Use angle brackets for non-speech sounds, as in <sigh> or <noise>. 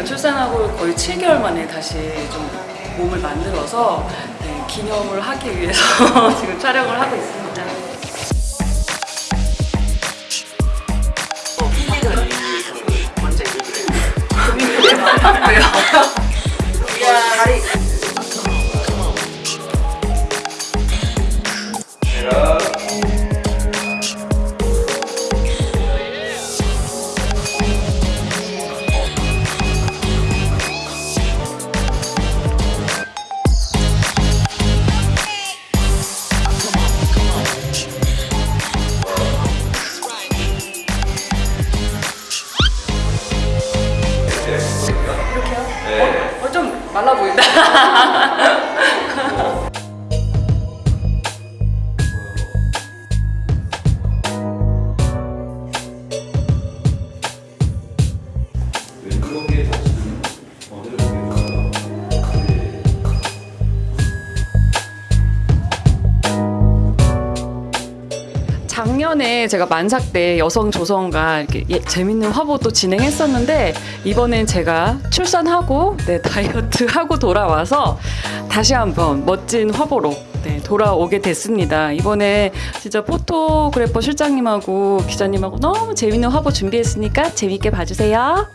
제가 출산하고 거의 7개월 만에 다시 좀 몸을 만들어서 네, 기념을 하기 위해서 <laughs> 지금 촬영을 하고 있습니다. 이렇게요? 어, 좀 말라 보인다. <laughs> 작년에 제가 만삭 때 여성 조성과 이렇게 예- 재밌는 화보도 진행했었는데 이번엔 제가 출산하고 네, 다이어트 하고 돌아와서 다시 한번 멋진 화보로 네, 돌아오게 됐습니다. 이번에 진짜 포토그래퍼 실장님하고 기자님하고 너무 재밌는 화보 준비했으니까 재밌게 봐주세요.